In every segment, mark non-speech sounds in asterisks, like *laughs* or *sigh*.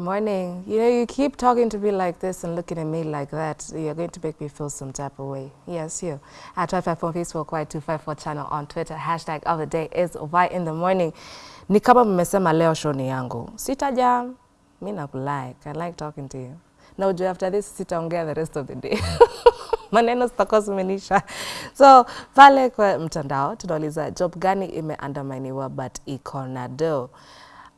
morning. You know, you keep talking to me like this and looking at me like that. You're going to make me feel some type of way. Yes, you. At 254 Facebook, Y254 channel on Twitter. Hashtag of the day is Y in the morning. Ni kama mmesema leo show ni yangu. Sitaja. Mi nakulike. I like talking to you. Na ujue after this sitaongea the rest of the day. *laughs* maneno zitakuwa zimenisha. So pale kwa mtandao tunauliza job gani imeandamaniwa but iko na do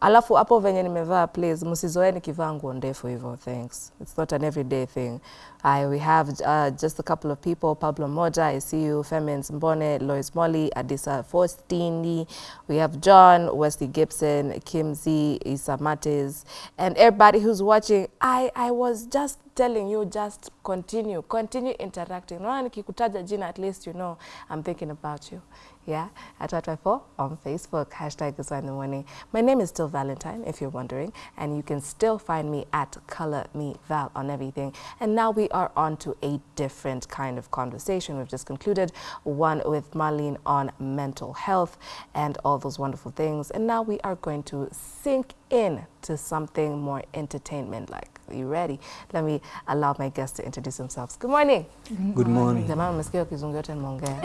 Alafu hapo venye nimevaa please msizoe nikivaa nguo ndefu hivyo thanks. It's not an everyday thing. I, we have uh, just a couple of people, Pablo Moja, I see you, Femins Mbone, Lois Molly, Adisa Faustini, we have John, Wesley Gibson, Kim Z, Isa Mates, and everybody who's watching. I, I was just telling you just continue, continue interacting. Naona nikikutaja jina at least you know I'm thinking about you. Yeah, at 254 on Facebook, hashtag is in the morning. My name is still Valentine, if you're wondering, and you can still find me at Color Me Val on everything. And now we are on to a different kind of conversation. We've just concluded one with Marlene on mental health and all those wonderful things. And now we are going to sink in to something more entertainment like. Are you ready? Let me allow my guests to introduce themselves. Good morning. Good morning. Jamani, umesikia kizungu yote nimeongea.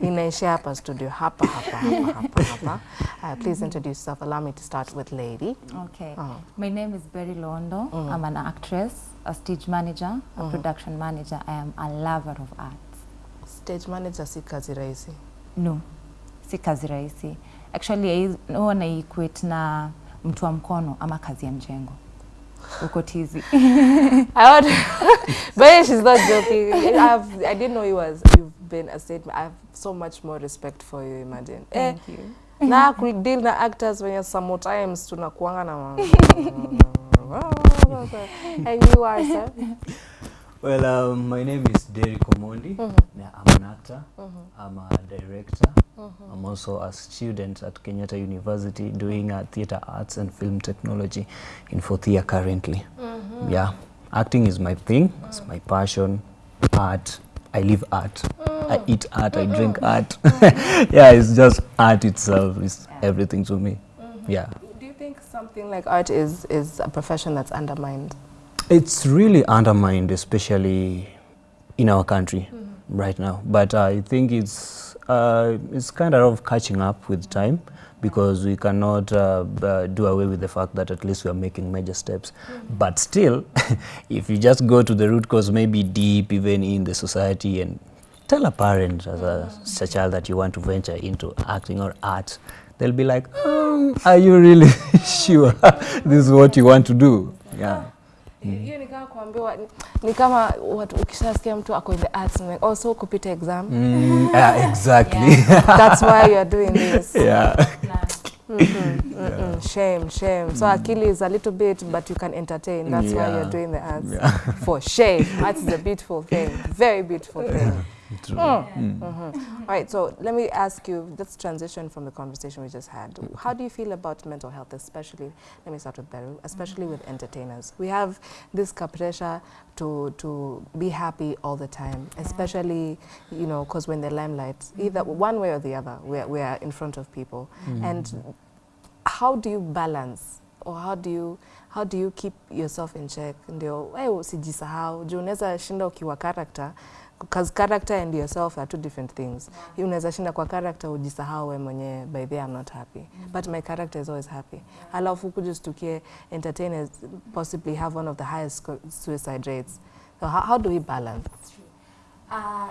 *laughs* Inaishia hapa studio hapa hapa hapa hapa hapa. Uh, please introduce yourself. Allow me to start with lady. Okay. Oh. My name is Beryl Londo. I'm an actress, a stage manager, a mm -hmm. production manager. I am a lover of arts. Stage manager si kazi rahisi. No, si kazi rahisi. Actually, I- huwa na equate na mtu wa mkono ama kazi ya mjengo. Uko tizi. *laughs* I want, *laughs* but she's not joking. I've, I didn't know you was. You've been a stage. I have so much more respect for you. Imagine. Thank Eh, you. na kudeal na actors when sometimes tunakuanga na *laughs* and you are sir. *laughs* Well, um, my name is Derek Omondi. Yeah, I'm an actor. Mm -hmm. I'm a director. Mm -hmm. I'm also a student at Kenyatta University doing uh, theater arts and film technology in fourth year currently. Mm -hmm. Yeah, acting is my thing. Mm. It's my passion. Art. I live art. Mm. I eat art. I drink art. *laughs* yeah, it's just art itself. It's everything to me. Mm -hmm. think something like art is is a profession that's undermined? It's really undermined, especially in our country right now. But I think it's uh, it's kind of catching up with time because we cannot uh, uh, do away with the fact that at least we are making major steps. But still, *laughs* if you just go to the root cause, maybe deep even in the society, and tell a parent as a, as a child that you want to venture into acting or art, they'll be like, um, "Are you really *laughs* sure *laughs* this is what you want to do?" Yeah. hiyo ni kama kuambiwa ni kama watu ukishasikia mtu ako in the arts like also kupita exam Mm, yeah, *laughs* exactly. that's why you are doing this Yeah. Mm -hmm, mm shame shame so akili is a little bit but you can entertain that's yeah. why you're Yeah. doing the arts Yeah. for shame arts is a beautiful thing very beautiful thing True. Mm. All right, so let me ask you, let's transition from the conversation we just had. How do you feel about mental health, especially, let me start with Beru, especially with entertainers? We have this pressure to, to be happy all the time, especially, you know, because when the limelight, either one way or the other, we are, we are in front of people. And how do you balance or how do you how do you keep yourself in check ndio wewe usijisahau juu unaweza shinda ukiwa character because character and yourself are two different things. Yeah. unaweza shinda kwa character ujisahau we mwenyewe. By the I'm not happy. Mm -hmm. but my character is always happy. Alafu kujistukie entertainers possibly have one of the highest suicide rates. So how, how do we balance? Uh,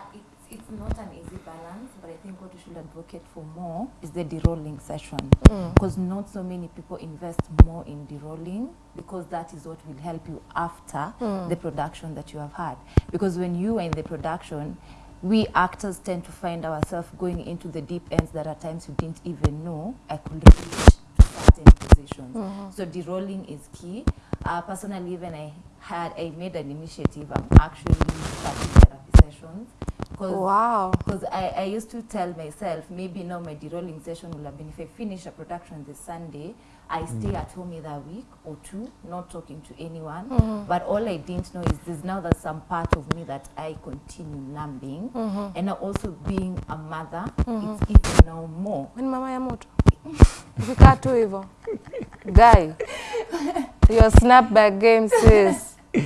it's, not an easy balance, but I think what we should advocate for more is the derolling session. Mm. Because not so many people invest more in derolling because that is what will help you after mm. the production that you have had. Because when you are in the production, we actors tend to find ourselves going into the deep ends that at times we didn't even know I could reach to certain positions. Mm-hmm. So derolling is key. Uh, personally, even I had I made an initiative. I'm actually starting therapy sessions because wow I, I used to tell myself maybe now my derolling session will have been if I finish a production this Sunday, I mm. stay at home either a week or two, not talking to anyone. Mm-hmm. But all I didn't know is there's now that some part of me that I continue numbing, mm-hmm. and now also being a mother, mm-hmm. it's even now more. When ni mama ya moto ukikaa tu hivyo guy Your snapback game, sis. *laughs*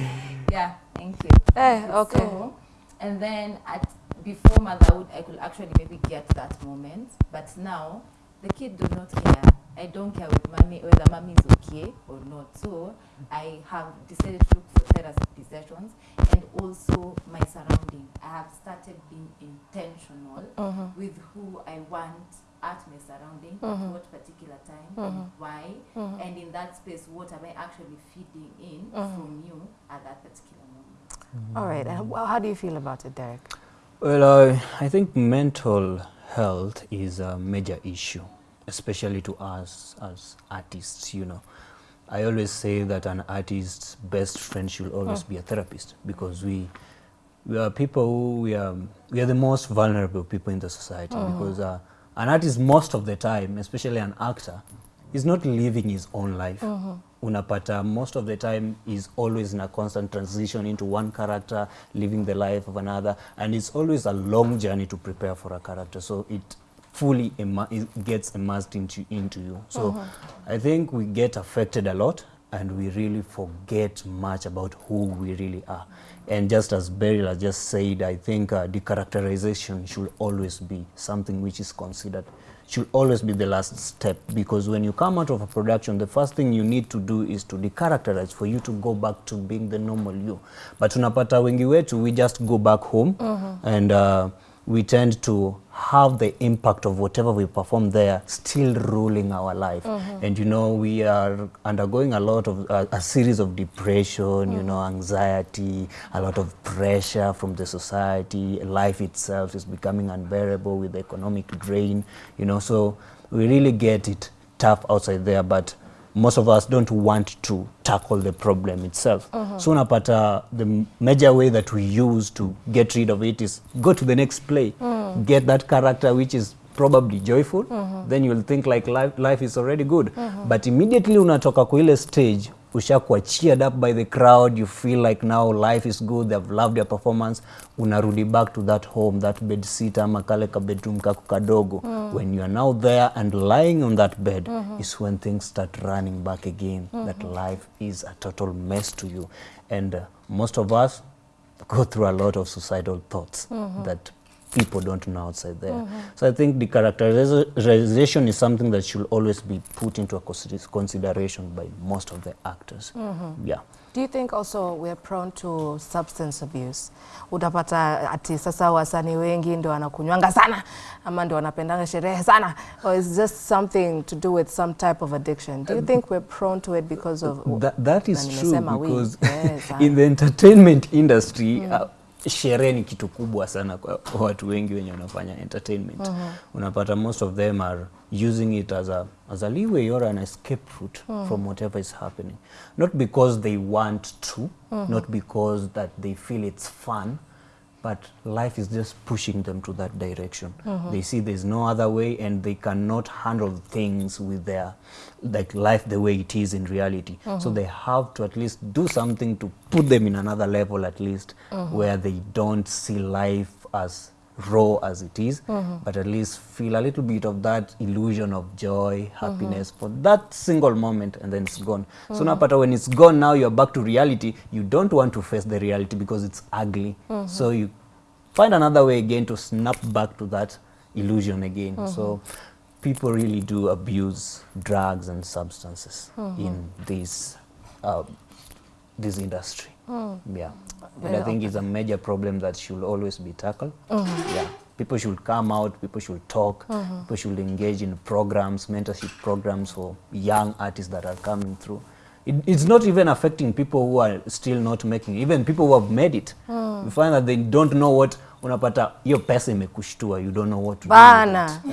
Yeah, thank you. Eh, okay. So, and then at before motherhood, I could actually maybe get that moment, but now the kid do not care. I don't care with mommy whether mommy is okay or not. So I have decided to look for therapy sessions and also my surrounding. I have started being intentional Mhm. with who I want at my surrounding at what particular time and why Mhm. and in that space what am I actually feeding in from you at that particular moment. All right. And how do you feel about it, Derek? Well, uh, I think mental health is a major issue, especially to us as artists, you know. I always say that an artist's best friend should always be a therapist because we we are people who we are we are the most vulnerable people in the society because uh, an artist most of the time, especially an actor, is not living his own life. Uh-huh. Unapata uh, most of the time is always in a constant transition into one character, living the life of another, and it's always a long journey to prepare for a character. So it fully it gets immersed into into you. So uh-huh. I think we get affected a lot and we really forget much about who we really are. And just as Beryl has just said, I think uh, decharacterization should always be something which is considered, should always be the last step because when you come out of a production, the first thing you need to do is to decharacterize for you to go back to being the normal you. But tunapata wengi wetu, we just go back home mm -hmm. and uh, we tend to have the impact of whatever we perform there still ruling our life. And you know we are undergoing a lot of uh, a series of depression you know anxiety a lot of pressure from the society. Life itself is becoming unbearable with the economic drain you know. So we really get it tough outside there but most of us don't want to tackle the problem itself. Mm -hmm. So unapata the major way that we use to get rid of it is go to the next play, mm. get that character which is probably joyful, mm -hmm. then you'll think like life, life is already good. Mm -hmm. But immediately unatoka kwa ile stage ushakuwa cheered up by the crowd you feel like now life is good they've loved your performance unarudi back to that home that bed sit ama kale ka bedroom kako kadogo mm. when you are now there and lying on that bed mm -hmm. is when things start running back again mm -hmm. that life is a total mess to you and uh, most of us go through a lot of suicidal thoughts mm -hmm. that people don't know outside there. Mm -hmm. So I think the characterization is something that should always be put into a consideration by most of the actors. Mm -hmm. Yeah. Do you think also we are prone to substance abuse? Utapata ati sasa wasani wengi ndio wanakunywanga sana ama ndio wanapendanga sherehe sana or is just something to do with some type of addiction? Do you think we're prone to it because of That, that is true because Yes, *laughs* in the entertainment industry uh, sherehe ni kitu kubwa sana kwa watu wengi wenye wanafanya entertainment. Unapata most of them are using it as a, as a leeway or an escape route from whatever is happening. Not because they want to not because that they feel it's fun but life is just pushing them to that direction. Uh-huh. They see there's no other way and they cannot handle things with their like life the way it is in reality. So uh-huh. they have to at least do something to put them in another level at least uh-huh. where they don't see life as raw as it is but at least feel a little bit of that illusion of joy happiness for that single moment and then it's gone. So napata when it's gone now you're back to reality. You don't want to face the reality because it's ugly. So you find another way again to snap back to that illusion again. So people really do abuse drugs and substances in this uh, this industry yeah and i think it's a major problem that should always be tackled Mm -hmm. yeah people should come out people should talk mm -hmm. people should engage in programs mentorship programs for young artists that are coming through it, it's not even affecting people who are still not making it. even people who have made it Mm. you find that they don't know what unapata hiyo pesa imekushtua you don't know what to Bana. do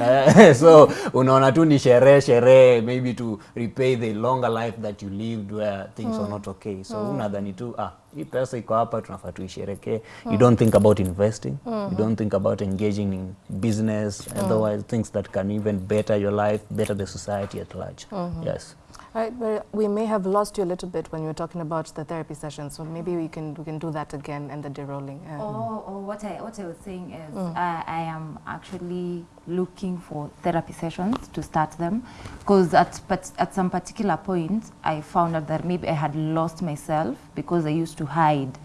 uh, *laughs* so unaona tu ni sherehe sherehe maybe to repay the longer life that you lived where things mm. are not okay so mm. unadhani tu ah hii pesa iko hapa tunafaa tuisherekee. You don't think about investing. You mm-hmm. don't think about engaging in business mm. otherwise things that can even better your life better the society at large. Mm-hmm. Yes. Right, but we may have lost you a little bit when you were talking about the therapy session, so maybe we can we can do that again and the derolling. Uh, um, oh, Or, oh, or what I what I was saying is I, I am actually looking for therapy sessions to start them because at, at some particular point I found out that maybe I had lost myself because I used to hide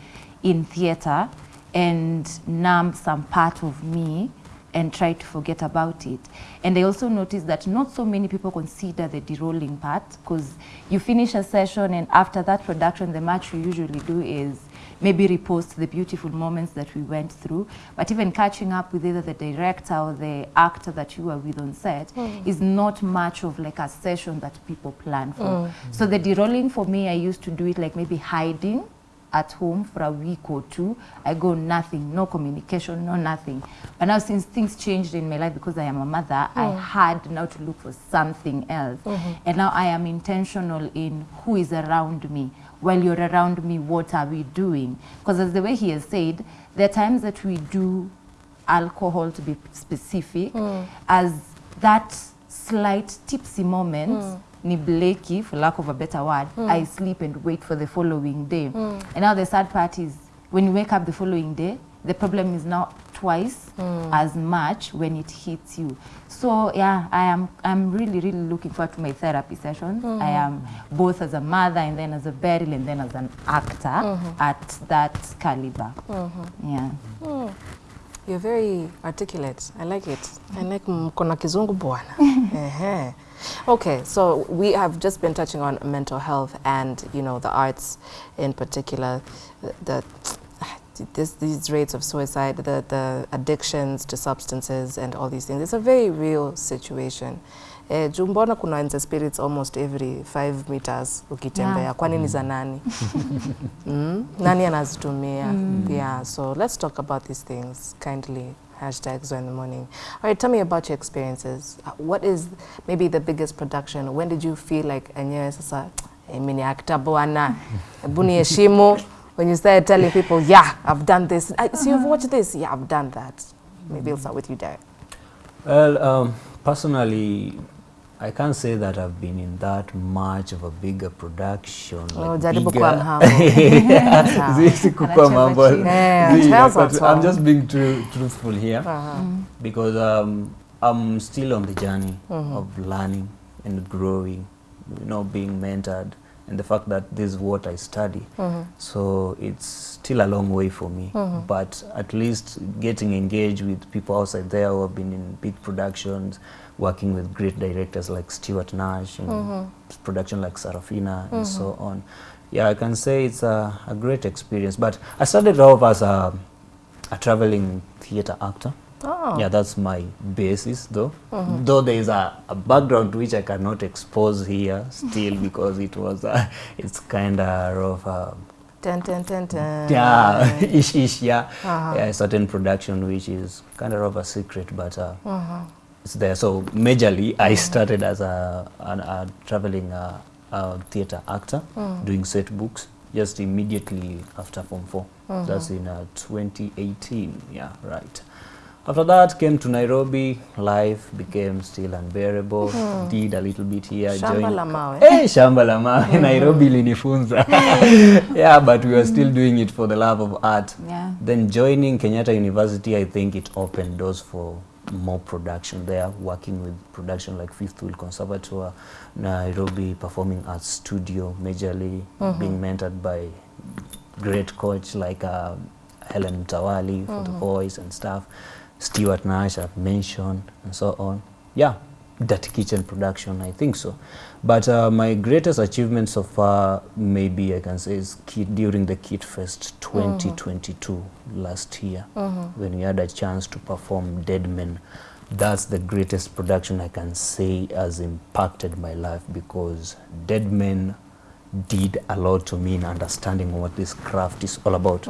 in theater and numb some part of me and try to forget about it. And I also noticed that not so many people consider the derolling part because you finish a session and after that production, the match we usually do is maybe repost the beautiful moments that we went through. But even catching up with either the director or the actor that you were with on set hmm. is not much of like a session that people plan for. Hmm. So the derolling for me, I used to do it like maybe hiding at home for a week or two. I go nothing, no communication, no nothing. But now since things changed in my life because I am a mother, I mm. had now to look for something else. Mm-hmm. And now I am intentional in who is around me. While you're around me, what are we doing? Because as the way he has said, there are times that we do alcohol to be specific mm. as that slight tipsy moment mm. Ni bleki for lack of a better word mm. i sleep and wait for the following day mm. and now the sad part is when you wake up the following day the problem is now twice mm. as much when it hits you so yeah i am i'm really really looking forward to my therapy sessions i am both as a mother and then as a beryl and then as an actor mm -hmm. at that caliber -hmm. yeah You're very articulate. I like it. I like mkona kizungu bwana. *laughs* Ehe. Okay, so we have just been touching on mental health and you know the arts in particular, the, the this, these rates of suicide, the, the addictions to substances and all these things. It's a very real situation. jumbona juu mbona kuna nze spirits almost every five meters ukitembea Yeah. kwani ni za nani *laughs* mm? nani anazitumia mm. yeah so let's talk about these things kindly hashtag Zoe in the morning. All right tell me about your experiences. What is maybe the biggest production? When did you feel like enyewe sasa mimi ni actor bwana hebu niheshimu *laughs* when you started telling people yeah I've done this. I, so you've watched this? Yeah I've done that. Maybe I'll start with you Derek. Well, um, personally, I can't say that I've been in that much of a bigger production. Oh, like jaribu bigger- kuwa mhambo. Sawa. *laughs* Zizi mambo. Yeah, *laughs* Zi, *laughs* tell us but I'm just being true, truthful here Uh-huh. because um, I'm still on the journey of learning and growing, you know, being mentored, and the fact that this is what I study. So it's still a long way for me, but at least getting engaged with people outside there who have been in big productions, working with great directors like Stuart Nash and production like Sarafina and so on. Yeah, I can say it's a, a great experience. But I started off as a, a traveling theater actor. Oh. Yeah, that's my basis though. Though there is a, a background which I cannot expose here still *laughs* because it was uh, it's kind of uh, Dun, dun, dun, dun. yeah *laughs* ish ish yeah Uh-huh. yeah a certain production which is kind of a secret but uh, Uh-huh. There. So majorly, I started as a, an, a traveling uh, uh, theater actor, mm. doing set books just immediately after Form 4. Mm -hmm. That's in uh, 2018. Yeah, right. After that, came to Nairobi. Life became still unbearable. mm -hmm. Did a little bit here. Shamba joined- la mawe. Hey, shamba la mawe. mm -hmm. Nairobi linifunza. *laughs* yeah, but we were still doing it for the love of art. Yeah. Then joining Kenyatta University, I think it opened doors for more production there, working with production like Fifth Wheel Conservatoire, Nairobi Performing Arts Studio, majorly mm -hmm. being mentored by great coach like uh, Helen Tawali for mm -hmm. the voice and stuff, Stuart Nash I've mentioned and so on. Yeah, that kitchen production, I think so. But uh, my greatest achievement so far, maybe I can say, is Kid, during the KITFest 2022 last year, when we had a chance to perform Dead Men. That's the greatest production I can say has impacted my life because Dead Men did a lot to me in understanding what this craft is all about.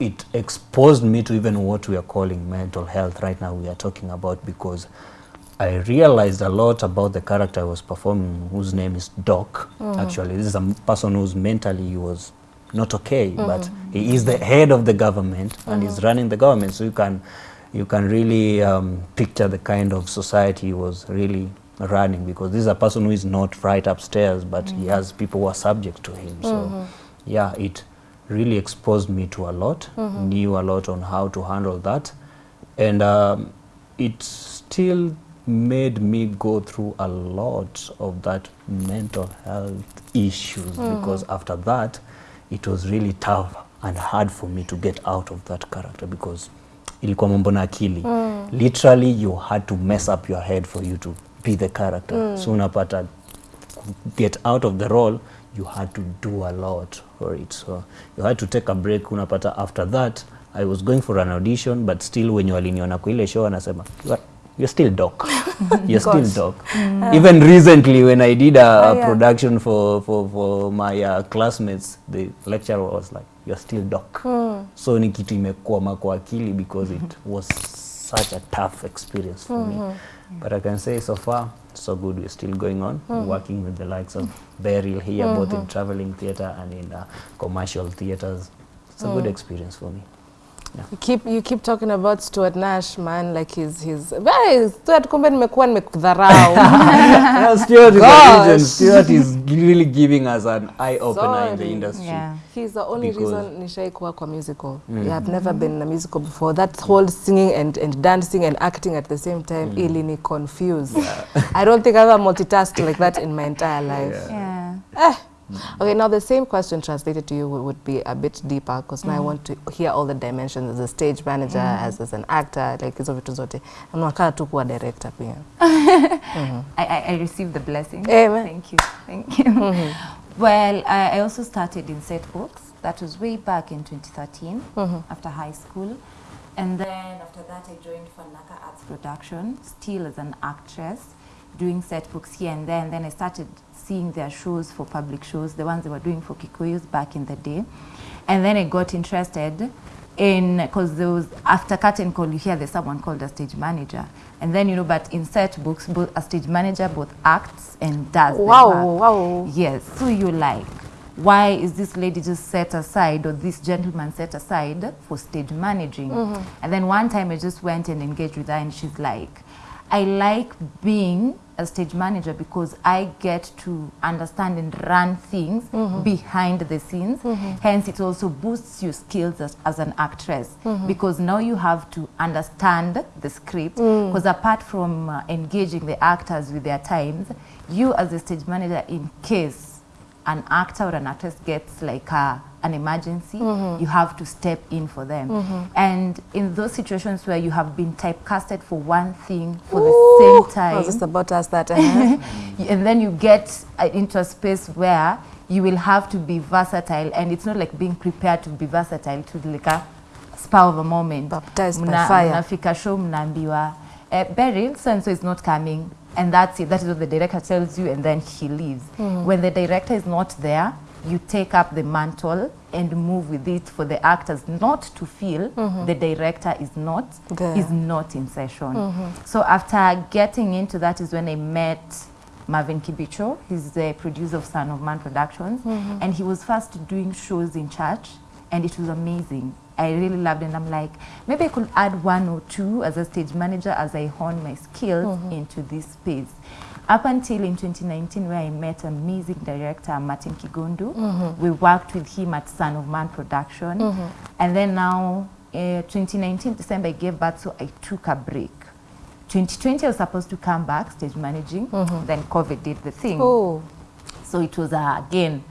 It exposed me to even what we are calling mental health right now we are talking about because I realized a lot about the character I was performing whose name is Doc. Uh-huh. Actually this is a person who's mentally he was not okay uh-huh. but he is the head of the government and uh-huh. he's running the government. So you can you can really um, picture the kind of society he was really running because this is a person who is not right upstairs but he mm-hmm. has people who are subject to him. So yeah it really exposed me to a lot knew a lot on how to handle that. And um, it still made me go through a lot of that mental health issues mm. because after that it was really tough and hard for me to get out of that character because ilikuwa mambo na akili. Literally you had to mess up your head for you to be the character. Mm. so unapata get out of the role you had to do a lot for it. So you had to take a break. Unapata after that i was going for an audition but still wenye waliniona kwa ile show anasema "You are- you're still doc. *laughs* You're still doc. Mm. Even recently when i did a, oh, a Oh, yeah. production for, for, for my uh, classmates the lecturer was like you're still doc. Hmm. So ni kitu imekwama kwa akili because it mm-hmm. was such a tough experience for me. Mm-hmm. But i can say so far so good. We're still going on. Mm. Working with the likes of Beryl here both in mm-hmm. traveling theatre and in uh, commercial theatres it's a good experience for me You keep you keep talking about Stuart Nash man like he's he's very Stuart kumbe nimekuwa nimekudharau. *laughs* Yeah, Stuart is a legend. Stuart is really giving us an eye opener Sorry. in the industry Yeah. He's the only Because- reason nishai kuwa kwa musical. mm. Yeah, I've never been in a musical before. That whole singing and, and dancing and acting at the same time mm. ilini confuse. I don't think I've ever multitasked like that in my entire life. Yeah. Eh. Mm. Okay, now the same question translated to you would, be a bit deeper because now I mm. want to hear all the dimensions as a stage manager, mm. as, as an actor, like hizo vitu zote. Na unakaa tu kuwa director pia. *laughs* Mm-hmm. I, I, I received the blessing. Amen. Thank you. Thank you. Mm-hmm. Well, I, I also started in set books. That was way back in 2013 mm-hmm. after high school. And then after that, I joined Fanaka Arts Production, still as an actress, doing set books here and there. And then I started seeing their shows for public shows, the ones they were doing for Kikuyus back in the day. And then I got interested in because there was after curtain call you hear there's someone called a stage manager. And then you know but in set books both a stage manager both acts and does Wow, wow. yes. So you're like why is this lady just set aside or this gentleman set aside for stage managing? Mm-hmm. And then one time i just went and engaged with her and she's like i like being a stage manager because i get to understand and run things mm-hmm. behind the scenes. Mm-hmm. Hence it also boosts your skills as, as an actress mm-hmm. because now you have to understand the script mm. because apart from uh, engaging the actors with their times you as a stage manager in case an actor or an actress gets like a, an emergency, you have to step in for them. And in those situations where you have been typecasted for one thing for Ooh, the same I time, was just about to ask that. uh-huh. *laughs* and then you get uh, into a space where you will have to be versatile and it's not like being prepared to be versatile to like a spur of a moment Baptized by fire. mnafika show mnaambiwa eh, Beryl so and so is not coming and that's it that is what the director tells you and then he leaves hmm. when the director is not there you take up the mantle and move with it for the actors not to feel mm-hmm. the director is not There. is not in session mm-hmm. so after getting into that is when I met Marvin Kibicho. He's the producer of Son of Man Productions. Mm-hmm. And he was first doing shows in church. And it was amazing. I really loved it. And I'm like, maybe I could add one or two as a stage manager as I hone my skills into this space. Up until in 2019, where I met amazing director Martin Kigundu. We worked with him at Son of Man Production. And then now, uh, 2019 December, I gave birth, so I took a break. 2020, I was supposed to come back stage managing. Then COVID did the thing. Oh, So it was uh, again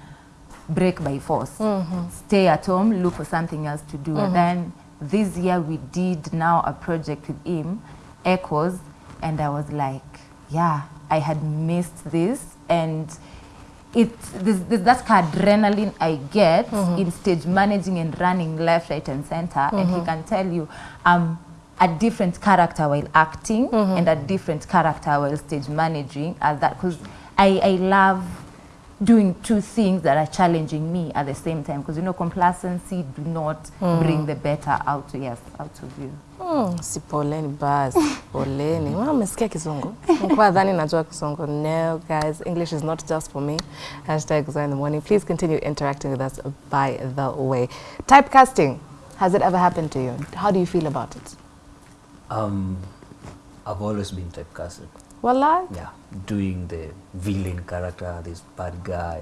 break by force. Mm-hmm. Stay at home, look for something else to do. And mm-hmm. then this year we did now a project with him, Echoes, and I was like, yeah, I had missed this and it there's, there's that adrenaline I get mm-hmm. in stage managing and running left, right, and center, and he can tell you I'm a different character while acting and a different character while stage managing. As that, because I I love doing two things that are challenging me at the same time. Because you know, complacency do not mm. bring the better out yes out of you. mm, si poleni basi, poleni. Mama umesikia kizungu? Nilikuwa dhani najua kizungu. No, guys, English is not just for me. Hashtag Zoe in the morning. Please continue interacting with us by the way. Typecasting, has it ever happened to you? How do you feel about it? um, I've always been typecasted Yeah doing the villain character this bad guy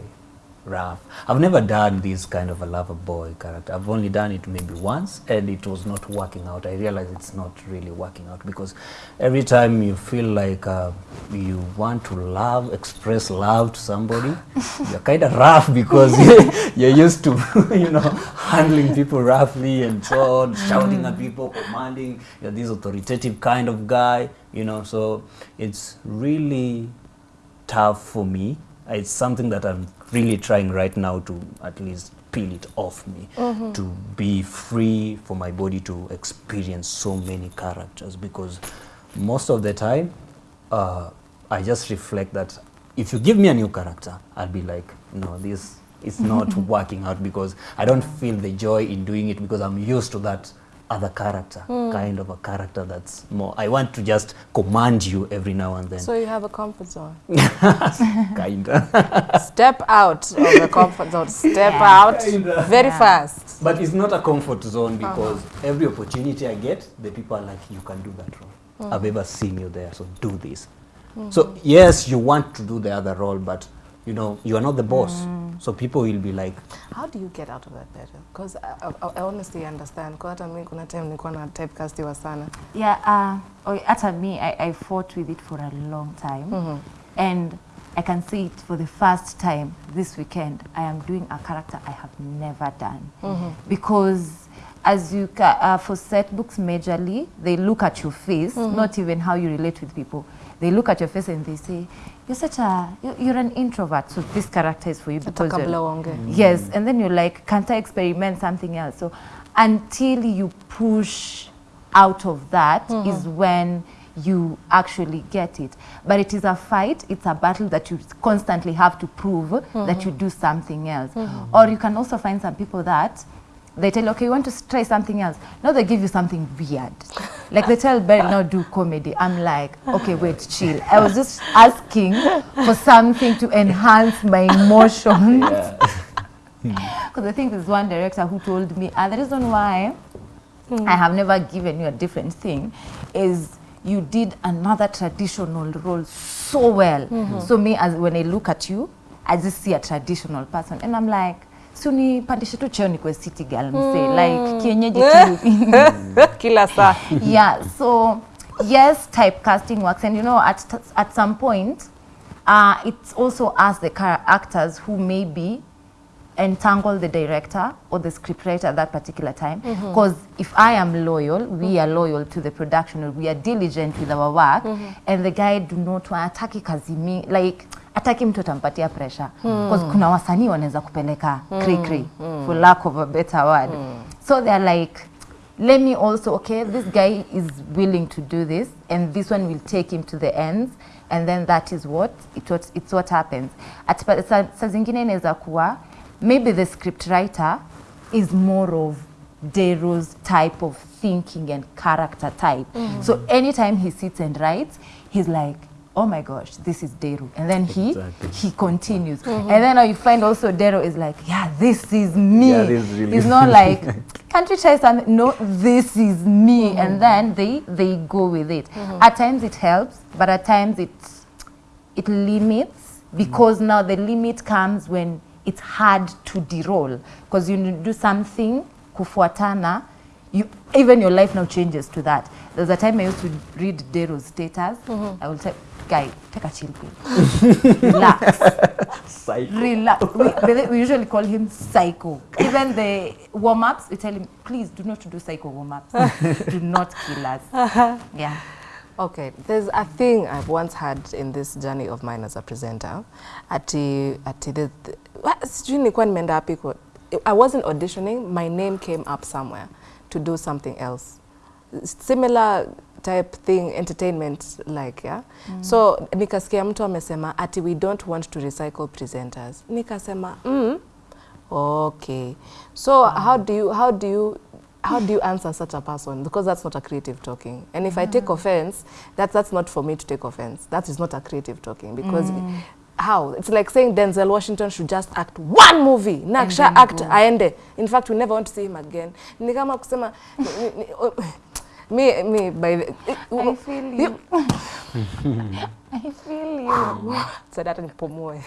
rough. I've never done this kind of a lover boy character. I've only done it maybe once and it was not working out. I realize it's not really working out because every time you feel like uh, you want to love, express love to somebody, *laughs* you're kind of rough because *laughs* you're used to, *laughs* you know, handling people roughly and so on, shouting at people, commanding. You're this authoritative kind of guy, you know, so it's really tough for me. It's something that I'm really trying right now to at least peel it off me, to be free for my body to experience so many characters because most of the time uh, I just reflect that if you give me a new character, I'll be like, no, this is not *laughs* working out because I don't feel the joy in doing it because I'm used to that other character, hmm. kind of a character that's more. I want to just command you every now and then, So you have a comfort zone. *laughs* kinda. *laughs* Step out of the comfort zone. Step Yeah. out Kinda. very Yeah. fast. But it's not a comfort zone uh-huh. because every opportunity I get, the people are like, you can do that role. Hmm. I've ever seen you there, so do this. Hmm. So yes, you want to do the other role, but you know you are not the boss. So people will be like, How do you get out of that better? Because I, I, I honestly understand. Kwa hata mimi kuna time nilikuwa na typecastiwa sana. Yeah, uh, hata me, I, I fought with it for a long time. And I can see it for the first time this weekend. I am doing a character I have never done. Because as you, ca- uh, for set books majorly, they look at your face, not even how you relate with people. They look at your face and they say, you're such a, you're, an introvert, so this character is for you because. Yes, and then you're like, can't I experiment something else? So until you push out of that is when you actually get it. But it is a fight, it's a battle that you constantly have to prove that you do something else. Or you can also find some people that they tell you, okay, you want to try something else. Now they give you something weird. *laughs* like they tell Beryl, now do comedy. I'm like, okay, wait, chill. I was just asking for something to enhance my emotions. Because *laughs* I think there's one director who told me, uh, the reason why I have never given you a different thing is you did another traditional role so well. So me, as when I look at you, I just see a traditional person, and I'm like, suni pandishe tu cheo nikuwe city girl mse like kienyeji tu. *laughs* Kila saa. *laughs* yeah so yes typecasting works. And you know at at some point uh, it's also us the actors who maybe entangle the director or the scriptwriter at that particular time. Because mm -hmm. if i am loyal we mm -hmm. are loyal to the production. Or we are diligent with our work. Mm -hmm. and the guy do not want ataki kazi mi like ataki mtu atampatia pressure. Because kuna wasanii wanaweza kupeleka kri kri for lack of a better word. So they are like let me also okay this guy is willing to do this and this one will take him to the ends and then that is what it what it's what happens. At sa zingine inaweza kuwa maybe the script writer is more of Dero's type of thinking and character type. Mm. So anytime he sits and writes he's like oh my gosh this is Dero and then he Exactly. he continues. Mm-hmm. And then you find also Dero is like yeah this is me. Yeah, this is really it's not *laughs* like can't you try something? No this is me. Mm-hmm. And then they they go with it. Mm-hmm. At times it helps but at times it it limits because now the limit comes when it's hard to deroll because you do something kufuatana you even your life now changes to that there's a time i used to read dero's status Mm -hmm. i will say guy take a chill pill relax *laughs* Psycho. relax. We, we- usually call him psycho. Even the warm ups, we tell him, please do not do psycho warm ups. do not kill us. *laughs* Yeah. Okay, there's a thing I've once had in this journey of mine as a presenter. Ati, ati the, the, wa- sijui nilikuwa nimeenda wapi kwa- I wasn't auditioning, my name came up somewhere to do something else. Similar type thing, entertainment like, yeah? mm. So, nikasikia mtu amesema, ati we don't want to recycle presenters. Nikasema, mm, okay. So, how do you, how do you, how do you answer such a person? Because that's not a creative talking. And if mm. I take offense, that, that's not for me to take offense. That is not a creative talking. Because mm. how? It's like saying Denzel Washington should just act one movie. Na act aende. In fact, we never want to see him again. Ni kama kusema, me me by the, *laughs* I feel you. I feel you. Sasa hata nipumue.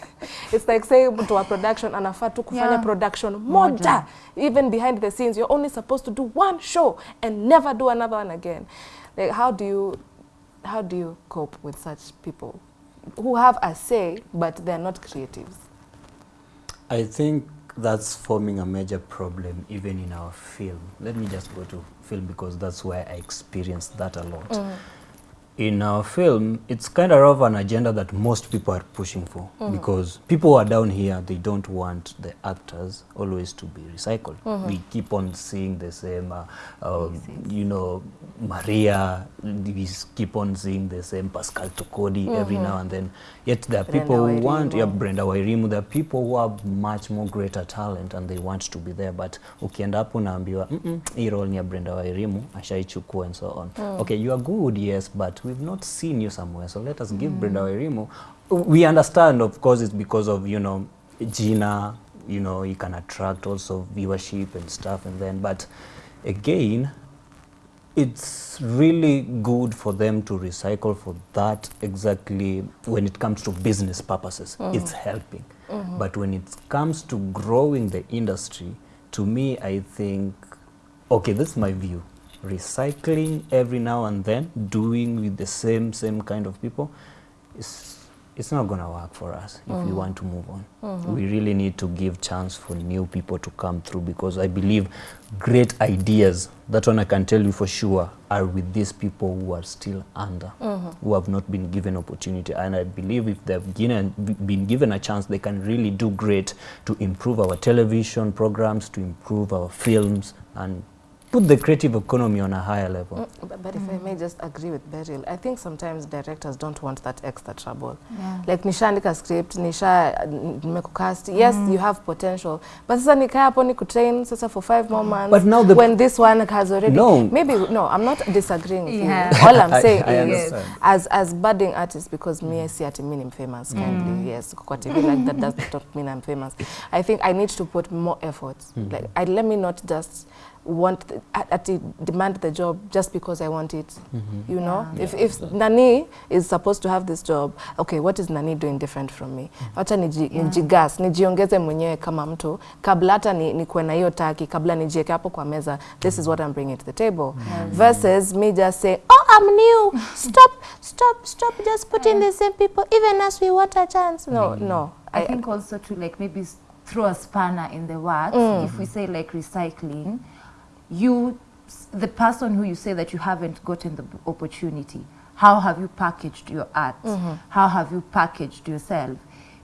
It's like say to wa production anafaa tu kufanya Yeah. production moja. Even behind the scenes you're only supposed to do one show and never do another one again. Like how do you how do you cope with such people who have a say but they're not creatives? I think that's forming a major problem even in our film. Let me just go to film because that's where I experienced that a lot. Mm. In our film, it's kind of an agenda that most people are pushing for mm. because people who are down here, they don't want the actors always to be recycled. Mm -hmm. We keep on seeing the same, uh, um, you know, Maria, we keep on seeing the same Pascal Tokodi -hmm. every now and then. Yet there are Brenda people who want, yeah. Brenda Wairimu, there are people who have much more greater talent and they want to be there. But ukienda hapo unaambiwa "Mm, mm, hii role ni ya Brenda Wairimu ashaichukua and so on. Okay you are good yes but we've not seen you somewhere. So let us give Brenda Wairimu. We understand of course it's because of you know Gina you know you can attract also viewership and stuff and then but again it's really good for them to recycle for that exactly when it comes to business purposes uh-huh. it's helping. Uh-huh. But when it comes to growing the industry to me i think okay this is my view. Recycling every now and then doing with the same same kind of people is it's not going to work for us if we mm-hmm. want to move on. Mm-hmm. We really need to give chance for new people to come through because i believe great ideas that one i can tell you for sure are with these people who are still under mm-hmm. who have not been given opportunity. And i believe if they've given, been given a chance they can really do great to improve our television programs to improve our films and put the creative economy on a higher level Mm, But, but mm. if I may just agree with Beryl, I think sometimes directors don't want that extra trouble. Yeah. Like nishaandika script, nisha nimekucast. Yes, mm. you have potential. But sasa nikaa hapo ni kutrain sasa for five more months. But now the- when this one has already No. maybe no, I'm not disagreeing with Yeah. you. *laughs* All I'm saying I I is understand. as as budding artists because me I see at a minimum famous mm. kindly. Yes, kwa TV like that does not mean I'm famous. I think I need to put more effort. Like I let me not just want the, at, at demand the job just because I want it. Mm -hmm. You know, Yeah. if if Nani is supposed to have this job, okay, what is Nani doing different from me? Wacha niji, nijigas, nijiongeze mwenyewe kama mtu kabla hata ni, nikuwe na hiyo taki, kabla nijieke hapo kwa meza, this is what I'm bringing to the table. mm -hmm. Versus me just say oh, I'm new, *laughs* stop, stop, stop, just put in the same people, even as we want a chance. No, no. I, I think also to like maybe throw a spanner in the works. If we say like recycling, you, the person who you say that you haven't gotten the opportunity, how have you packaged your art? Mm-hmm. How have you packaged yourself?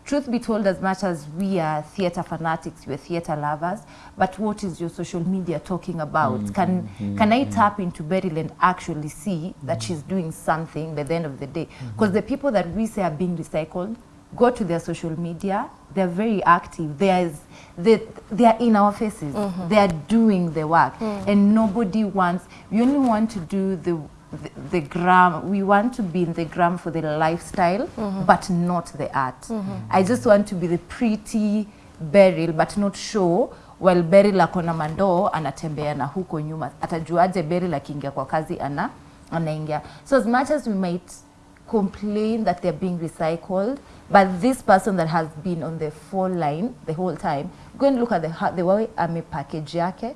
Truth be told, as much as we are theatre fanatics, we're theatre lovers, but what is your social media talking about? Mm-hmm. Can can I mm-hmm. tap into Beryl and actually see that she's doing something by the end of the day? Because the people that we say are being recycled, go to their social media they're very active there's they, they are in our faces Mm -hmm. they are doing the work Mm. and nobody wants we only want to do the the, the gram we want to be in the gram for the lifestyle mm -hmm. but not the art -hmm. i just want to be the pretty beryl but not show while beryl akona mandoo anatembea na huko nyuma atajuaje beryl akiingia kwa kazi ana anaingia so as much as we might complain that they're being recycled, but this person that has been on the full line the whole time, go and look at the, how- the way ame package yake.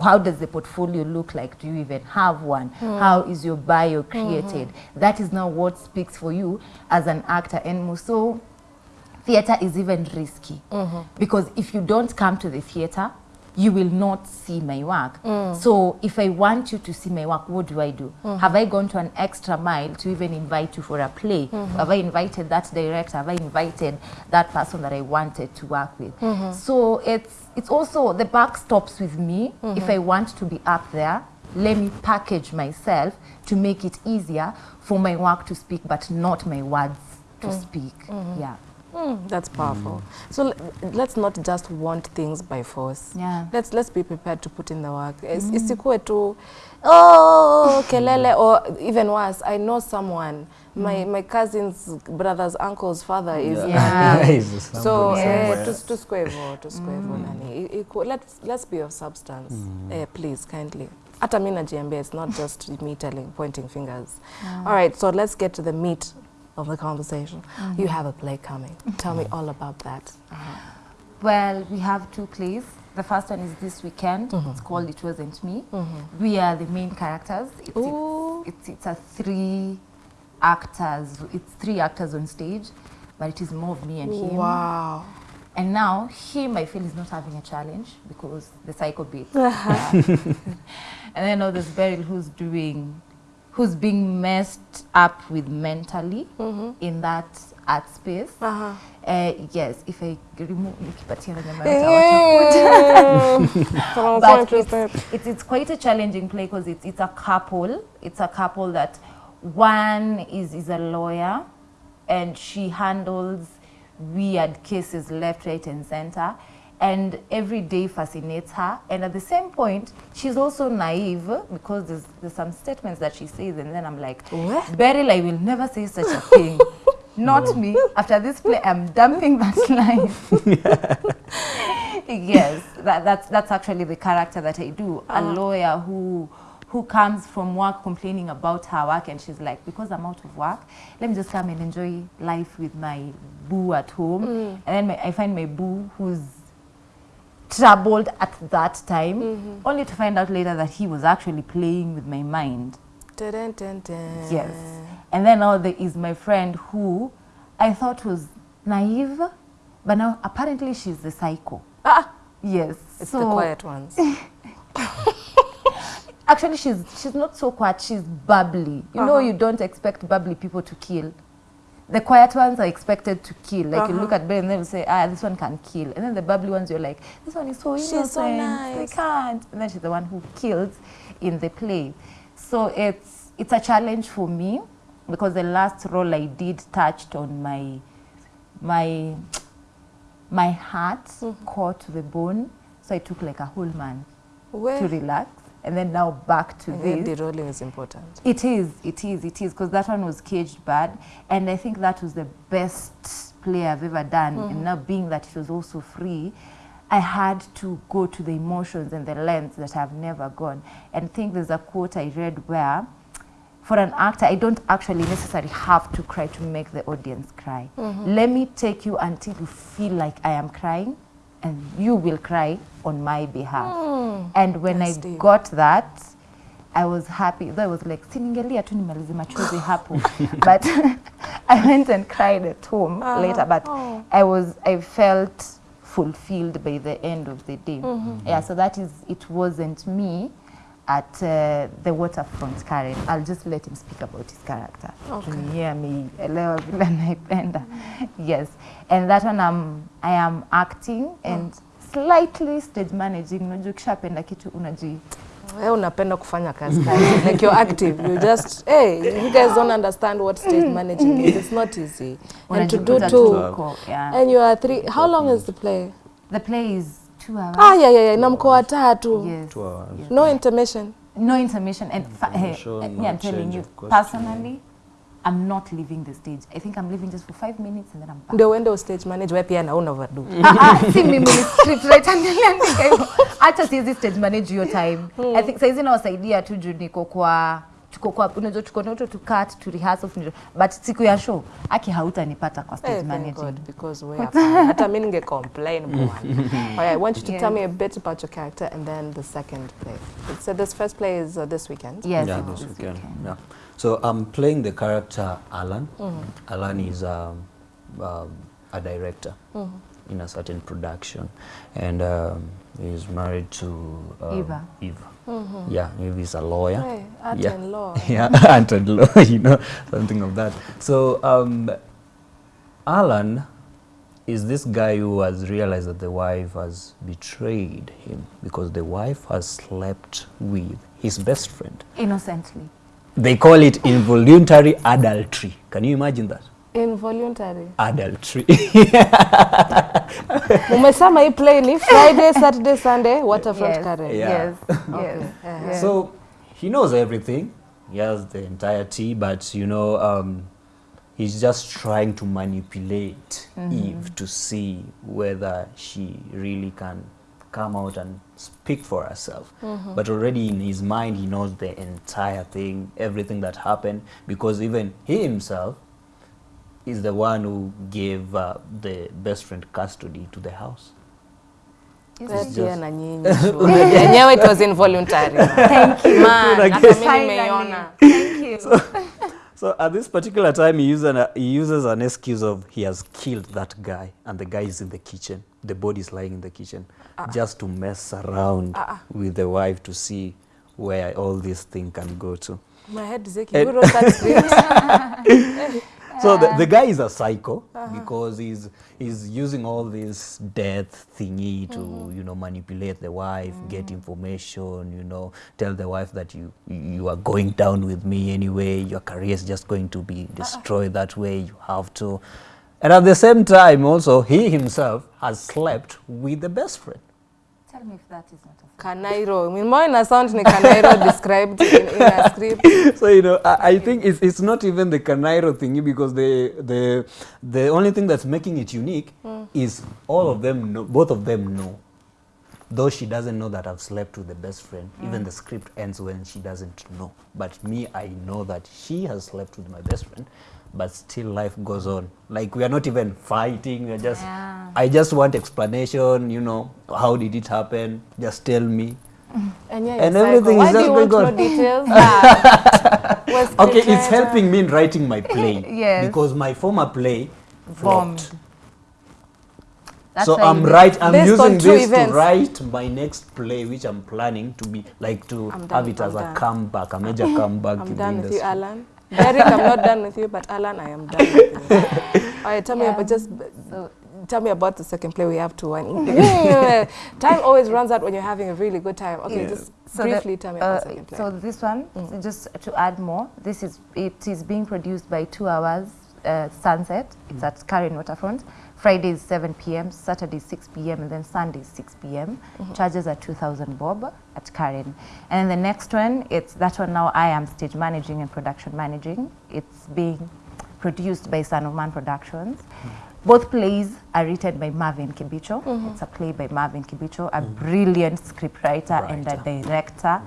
How does the portfolio look like? Do you even have one? Hmm. How is your bio hmm, hmm. created? That is now what speaks for you as an actor. And so, theater is even risky mm-hmm. because if you don't come to the theater you will not see my work. Mm. So if i want you to see my work what do i do? Mm. Have i gone to an extra mile to even invite you for a play? Mm-hmm. Have i invited that director? Have i invited that person that i wanted to work with? Mm-hmm. So it's it's also the buck stops with me. Mm-hmm. If i want to be up there let me package myself to make it easier for my work to speak but not my words to mm. speak. Yeah Mm, that's powerful. Mm. So l- let's not just want things by force. Yeah. Let's let's be prepared to put in the work. Is- Isikuwe tu oh kelele or even worse. I know someone. Mm. My my cousin's brother's uncle's father is Yeah. yeah. *laughs* So eh, somewhere. tus- tusikue hivyo tusikue hivyo nani. Let's let's be of substance. Mm. Eh, please kindly. hata GMB, najiambia it's not just me telling pointing fingers Yeah. all right so let's get to the meat of the conversation mm-hmm. you have a play coming tell me all about that uh-huh. Well, we have two plays. The first one is this weekend. Mm-hmm. It's called It Wasn't Me. Mm-hmm. We are the main characters. It's, it's, it's, it's a three actors. It's three actors on stage, but it is more of me and him. wow And now him, I feel, is not having a challenge because the psycho bit. Yeah. *laughs* *laughs* and then now there's Beryl who's doing, who's being messed up with mentally in that art space. uh-huh. Uh, yes, if I remove nikipatia venye maweza watakuja. but it's, it's, it's quite a challenging play because it's, it's a couple. It's a couple that one is, is a lawyer and she handles weird cases left, right, and center. And every day fascinates her. And at the same point, she's also naive because there's, there's some statements that she says, and then I'm like, What? Beryl, I will never say such a thing. *laughs* Not me. After this play, I'm dumping that *laughs* line. *laughs* yes, that, that's, that's actually the character that I do. A ah. lawyer who who comes from work complaining about her work and she's like, because I'm out of work, let me just come and enjoy life with my boo at home. Mm. And then my, I find my boo who's troubled at that time, only to find out later that he was actually playing with my mind. Dun, dun, dun. Yes. And then now there is my friend who I thought was naive, but now apparently she's the psycho. Ah, Yes. it's so the quiet ones. *laughs* *laughs* actually she's she's not so quiet, she's bubbly. You know Uh-huh. you don't expect bubbly people to kill. The quiet ones are expected to kill. Like uh -huh. you look Uh-huh. at Ben and they'll say, ah, this one can kill. And then the bubbly ones, you're like, this one is so She's innocent. so They I can't. And then she's the one who kills in the play. So it's it's a challenge for me because the last role I did touched on my my my heart Mm-hmm. core to the bone. So I took like a whole month Where to relax. And then now back to the, this. the rolling is important. It is, it is, it is, because that one was caged bad, and I think that was the best play I've ever done. And mm-hmm. now being that it was also free, I had to go to the emotions and the lengths that I've never gone. And I think there's a quote I read where, for an actor, I don't actually necessarily have to cry to make the audience cry. Mm-hmm. Let me take you until you feel like I am crying, and you will cry on my behalf. Mm. And when That's I deep. got that, I was happy. Though I was like, siningelia tu nimalize machozi *laughs* hapo. but *laughs* I went and cried at home uh, later. But oh. I was, I felt fulfilled by the end of the day. Mm -hmm. Yeah, so that is, it wasn't me at uh, the waterfront Karen. I'll just let him speak about his character. Okay. Yeah, ameielewa vile naipenda. Yes. And that one I'm, I am acting and slightly stage managing. Unajua ukishapenda kitu unaji Wewe unapenda kufanya kazi kazi. like you're active. You just, hey, you guys don't understand what stage managing is. It's not easy. And to do two. yeah. And you are three. How long is the play? The play is. Ah, yeah, yeah, yeah. Na mko watatu. Yes. Two hours. yes. No intermission. No intermission. And Intermission, eh, no I'm telling you, personally, I'm not leaving the stage. I think I'm leaving just for five minutes and then I'm back. Ndio uende stage manager, wewe pia na una overdo. *laughs* Ah, ah, si mimi ni script writer niliandika hivyo. Acha siwezi stage manage your time. I think saizi nawasaidia tu juu niko kwa tuko kwa unajua tuko na to cut to rehearsal to but siku ya show aki hautanipata kwa stage Hey, managing. God, because we *laughs* are. Hata mimi ninge complain bwana. *laughs* I want you to yeah. tell me a bit about your character and then the second play. So this first play is uh, this weekend. Yes, yeah, this, this weekend. weekend. Yeah. So I'm playing the character Alan. mm -hmm. Alan is um, um, a director mm -hmm. in a certain production, and um, he's married to um, Eva. Eva. Yeah, maybe he's a lawyer. Hey, art Yeah. and law. *laughs* yeah, *laughs* and law, *laughs* you know, something of that. So um, Alan is this guy who has realized that the wife has betrayed him because the wife has slept with his best friend. Innocently. They call it involuntary adultery. Can you imagine that? Involuntary. Adultery. *laughs* Umesema hii play ni Friday, Saturday, Sunday, Waterfront Yes. Karen. Yeah. Yes. *laughs* Okay. Yes. Uh-huh. So he knows everything. He has the entire tea, but you know, um, he's just trying to manipulate Eve to see whether she really can come out and speak for herself. But already in his mind, he knows the entire thing, everything that happened, because even he himself is the one who gave uh, the best friend custody to the house. Let's hear na nyinyi *laughs* yenyewe it was involuntary Thank you. Man, Like hata mimi Finally. nimeiona Thank you. *laughs* So at this particular time, he uses, an, he uses an excuse of he has killed that guy, and the guy is in the kitchen. The body is lying in the kitchen, ah. just to mess around ah, ah. with the wife to see where all this thing can go to. my head is aching who wrote that *laughs* script So the, the ah. guy is a psycho uh-huh. because he's he's using all this death thingy to mm-hmm. you know manipulate the wife, get mm-hmm. information, you know, tell the wife that you you are going down with me anyway. Your career is just going to be uh-uh. destroyed that way. You have to, and at the same time also he himself has slept with the best friend. Tell me if that is not a kanairo. Mimoyo ina sound ni kanairo *laughs* described in, in a script. *laughs* So you know I, I think it's, it's not even the kanairo thingy because the the the only thing that's making it unique hmm. is all of them know, both of them know. Though she doesn't know that i've slept with the best friend hmm. even the script ends when she doesn't know. But me i know that she has slept with my best friend but still life goes on like we are not even fighting we're just Yeah. i just want explanation you know how did it happen just tell me and, yeah, And everything psycho. is Why just do you want going on. details *laughs* where's the Okay, it's treasure? helping me in writing my play. *laughs* Yes. Because my former play Bombed. flopped. That's so I'm you- right. I'm Based using this events. to write my next play, which I'm planning to be like to I'm have done, it as I'm a done. comeback, a major *laughs* comeback I'm in done the with you. Alan. Derek, I'm not done with you, but Alan, I am done with you. *laughs* All right, tell me about just So tell me about the second play we have to one. *laughs* *laughs* time always runs out when you're having a really good time. Okay, Yeah. just So the- briefly tell me about the Uh, second play. so this one, so just to add more, this is it is being produced by Two Hours uh, Sunset. It's at Karen Waterfront. Friday is 7 p.m., Saturday is 6 p.m., and then Sunday is 6 p.m. Mm-hmm. Charges are 2,000 bob at Karen. And the next one, it's that one now I am stage managing and production managing. It's being produced by Son of Man Productions. Mm-hmm. Both plays are written by Marvin Kibicho. Mm-hmm. It's a play by Marvin Kibicho, a brilliant scriptwriter and a director.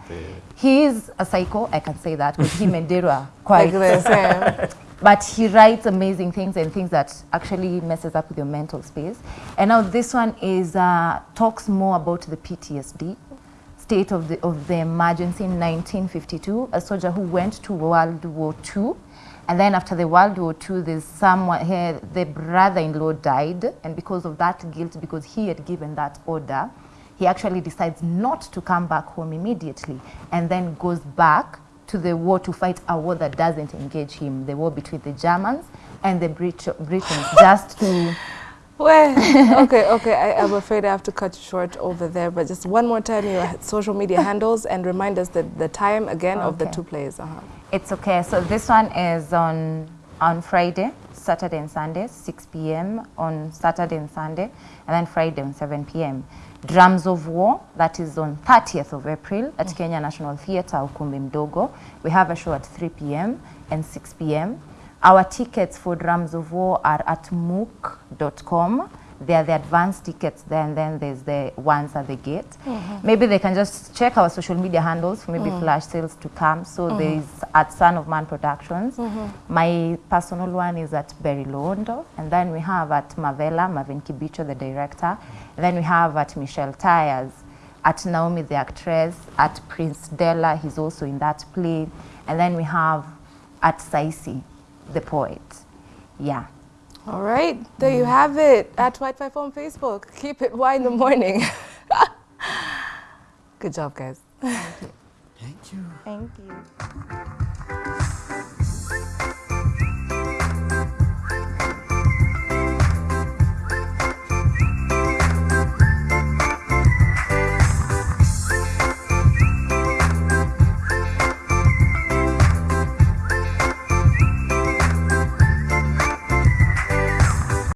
He is a psycho, I can say that, because him *laughs* and Dero are quite like the same. *laughs* but he writes amazing things and things that actually messes up with your mental space. And now this one is uh, talks more about the PTSD state of the of the emergency in 1952. A soldier who went to World War II, and then after the World War II, there's someone here. The brother-in-law died, and because of that guilt, because he had given that order, he actually decides not to come back home immediately, and then goes back to the war to fight a war that doesn't engage him, the war between the Germans and the Brit- Britons, just to *laughs* Well, okay, okay. I, I'm afraid I have to cut you short over there, but just one more time, your social media handles and remind us the, the time again of the two plays. Uh-huh. It's okay. So this one is on on Friday, Saturday and Sunday, 6 p.m. on Saturday and Sunday, and then Friday on 7 p.m. Drums of War, that is on 30th of April at mm. Kenya National Theatre, Ukumbi Mdogo. We have a show at 3 p.m. and 6 p.m. Our tickets for Drums of War are at mook.com. They are the advanced tickets there, and then there's the ones at the gate. Mm-hmm. Maybe they can just check our social media handles for maybe mm. flash sales to come. So mm-hmm. there's at Son of Man Productions. Mm-hmm. My personal one is at Berry Londo. And then we have at Mavela, Marvin Kibicho, the director. And then we have at Michelle Tyers, at Naomi, the actress, at Prince Della, he's also in that play. And then we have at Saisi, the poet. Yeah. All right, there you have it at White Five on Facebook. *laughs* Keep it Y in the morning. *laughs* Good job, guys. Thank you. Thank you.